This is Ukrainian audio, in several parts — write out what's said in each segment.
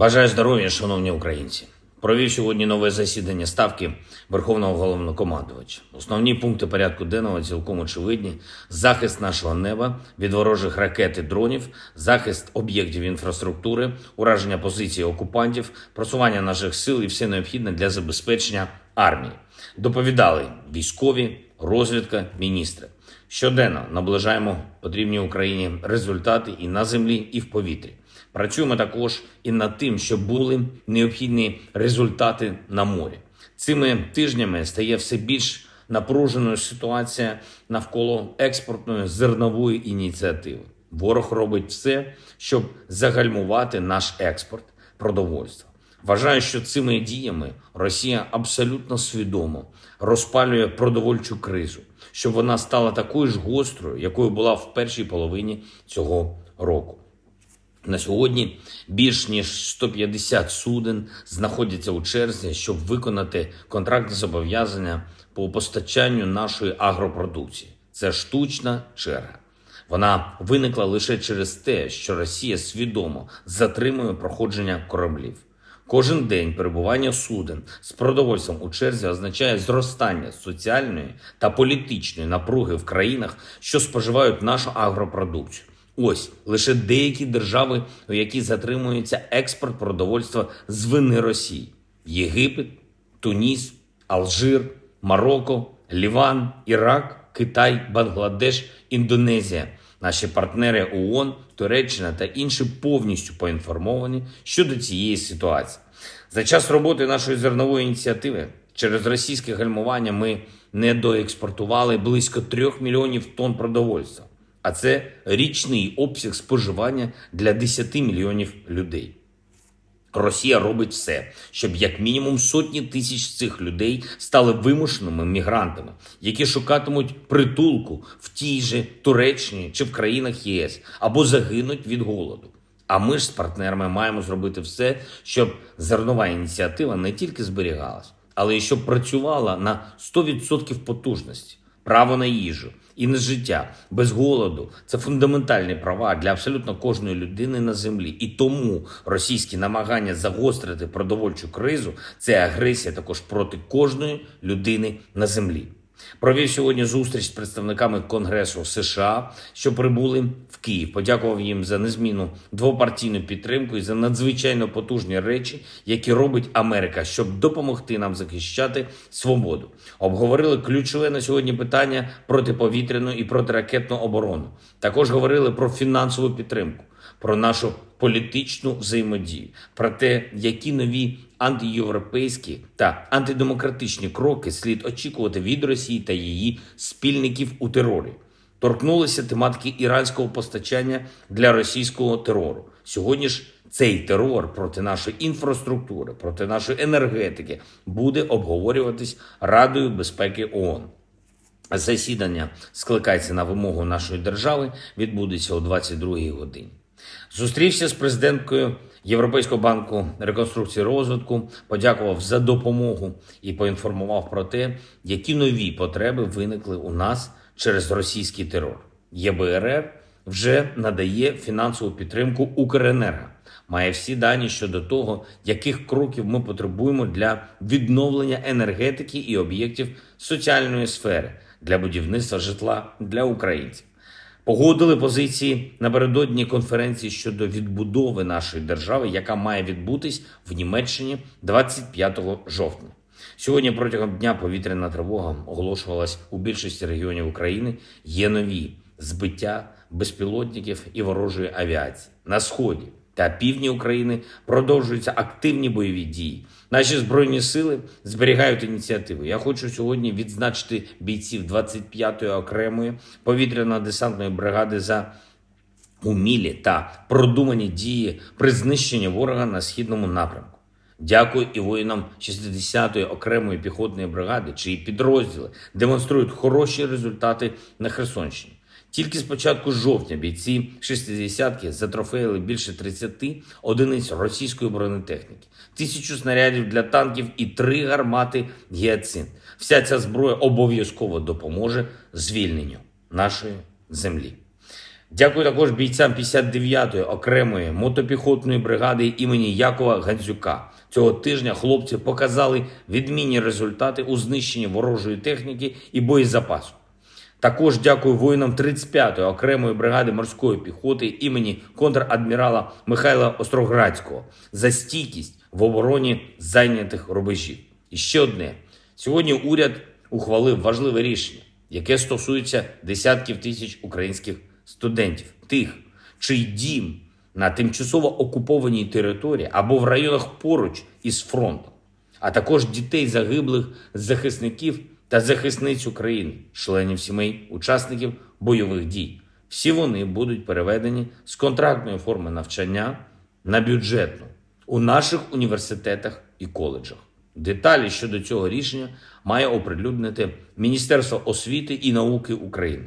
Бажаю здоров'я, шановні українці. Провів сьогодні нове засідання ставки Верховного головнокомандувача. Основні пункти порядку денного цілком очевидні: захист нашого неба від ворожих ракет і дронів, захист об'єктів інфраструктури, ураження позицій окупантів, просування наших сил і все необхідне для забезпечення армії. Доповідали військові, розвідка, міністри. Щоденно наближаємо потрібні Україні результати і на землі, і в повітрі. Працюємо також і над тим, щоб були необхідні результати на морі. Цими тижнями стає все більш напруженою ситуація навколо експортної зернової ініціативи. Ворог робить все, щоб загальмувати наш експорт продовольства. Вважаю, що цими діями Росія абсолютно свідомо розпалює продовольчу кризу, щоб вона стала такою ж гострою, якою була в першій половині цього року. На сьогодні більш ніж 150 суден знаходяться у черзі, щоб виконати контрактні зобов'язання по постачанню нашої агропродукції. Це штучна черга. Вона виникла лише через те, що Росія свідомо затримує проходження кораблів. Кожен день перебування суден з продовольством у черзі означає зростання соціальної та політичної напруги в країнах, що споживають нашу агропродукцію. Ось лише деякі держави, у які затримується експорт продовольства з вини Росії: Єгипет, Туніс, Алжир, Марокко, Ліван, Ірак, Китай, Бангладеш, Індонезія. Наші партнери ООН, Туреччина та інші повністю поінформовані щодо цієї ситуації. За час роботи нашої зернової ініціативи через російське гальмування ми недоекспортували близько трьох мільйонів тонн продовольства, а це річний обсяг споживання для 10 мільйонів людей. Росія робить все, щоб як мінімум сотні тисяч цих людей стали вимушеними мігрантами, які шукатимуть притулку в тій же Туреччині чи в країнах ЄС або загинуть від голоду. А ми ж з партнерами маємо зробити все, щоб зернова ініціатива не тільки зберігалась, але й щоб працювала на 100% потужності, право на їжу, і на життя без голоду це фундаментальні права для абсолютно кожної людини на землі. І тому російські намагання загострити продовольчу кризу це агресія також проти кожної людини на землі. Провів сьогодні зустріч з представниками Конгресу США, що прибули в Київ. Подякував їм за незмінну двопартійну підтримку і за надзвичайно потужні речі, які робить Америка, щоб допомогти нам захищати свободу. Обговорили ключове на сьогодні питання протиповітряну і протиракетну оборону. Також говорили про фінансову підтримку, про нашу політичну взаємодію, про те, які нові антиєвропейські та антидемократичні кроки слід очікувати від Росії та її спільників у терорі. Торкнулися тематики іранського постачання для російського терору. Сьогодні ж цей терор проти нашої інфраструктури, проти нашої енергетики буде обговорюватись Радою безпеки ООН. Засідання скликається на вимогу нашої держави, відбудеться о 22-й годині. Зустрівся з президенткою Європейського банку реконструкції розвитку, подякував за допомогу і поінформував про те, які нові потреби виникли у нас через російський терор. ЄБРР вже надає фінансову підтримку Укренерго. Має всі дані щодо того, яких кроків ми потребуємо для відновлення енергетики і об'єктів соціальної сфери для будівництва житла для українців. Погодили позиції напередодні конференції щодо відбудови нашої держави, яка має відбутись в Німеччині 25 жовтня. Сьогодні протягом дня повітряна тривога оголошувалась у більшості регіонів України. Є нові збиття безпілотників і ворожої авіації на сході та півдні України продовжуються активні бойові дії. Наші збройні сили зберігають ініціативу. Я хочу сьогодні відзначити бійців 25-ї окремої повітряно-десантної бригади за умілі та продумані дії при знищенні ворога на східному напрямку. Дякую і воїнам 60-ї окремої піхотної бригади, чиї підрозділи демонструють хороші результати на Херсонщині. Тільки з початку жовтня бійці шестидесятки затрофеїли більше 30 одиниць російської бронетехніки, тисячу снарядів для танків і три гармати гіацин. Вся ця зброя обов'язково допоможе звільненню нашої землі. Дякую також бійцям 59-ї окремої мотопіхотної бригади імені Якова Гандзюка. Цього тижня хлопці показали відмінні результати у знищенні ворожої техніки і боєзапасу. Також дякую воїнам 35-ї окремої бригади морської піхоти імені контрадмірала Михайла Остроградського за стійкість в обороні зайнятих рубежів. І ще одне: сьогодні уряд ухвалив важливе рішення, яке стосується десятків тисяч українських студентів, тих, чий дім на тимчасово окупованій території або в районах поруч із фронтом, а також дітей загиблих захисників та захисниць України, членів сімей, учасників бойових дій. Всі вони будуть переведені з контрактної форми навчання на бюджетну у наших університетах і коледжах. Деталі щодо цього рішення має оприлюднити Міністерство освіти і науки України.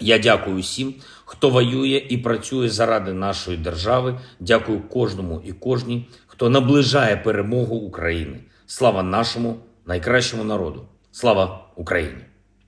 Я дякую всім, хто воює і працює заради нашої держави. Дякую кожному і кожній, хто наближає перемогу України. Слава нашому найкращому народу! Слава Україні!